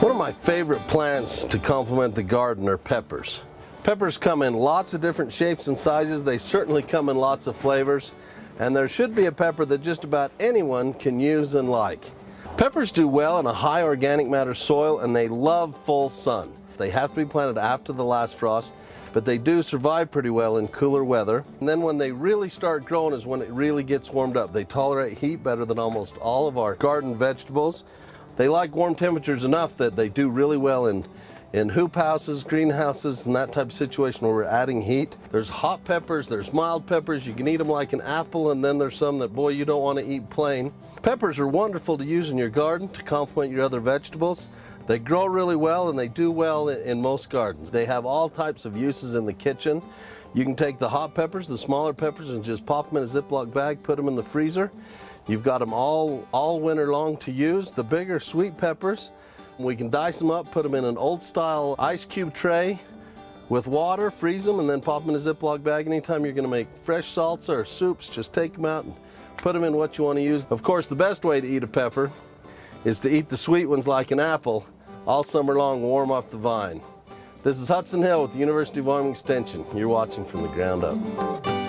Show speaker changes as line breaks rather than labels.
One of my favorite plants to complement the garden are peppers. Peppers come in lots of different shapes and sizes. They certainly come in lots of flavors. And there should be a pepper that just about anyone can use and like. Peppers do well in a high organic matter soil and they love full sun. They have to be planted after the last frost, but they do survive pretty well in cooler weather. And then when they really start growing is when it really gets warmed up. They tolerate heat better than almost all of our garden vegetables. They like warm temperatures enough that they do really well in in hoop houses, greenhouses, and that type of situation where we're adding heat. There's hot peppers, there's mild peppers, you can eat them like an apple, and then there's some that, boy, you don't want to eat plain. Peppers are wonderful to use in your garden to complement your other vegetables. They grow really well and they do well in most gardens. They have all types of uses in the kitchen. You can take the hot peppers, the smaller peppers, and just pop them in a Ziploc bag, put them in the freezer. You've got them all, all winter long to use. The bigger sweet peppers, we can dice them up, put them in an old style ice cube tray with water, freeze them, and then pop them in a Ziploc bag. Anytime you're gonna make fresh salsa or soups, just take them out and put them in what you wanna use. Of course, the best way to eat a pepper is to eat the sweet ones like an apple all summer long, warm off the vine. This is Hudson Hill with the University of Wyoming Extension. You're watching from the ground up.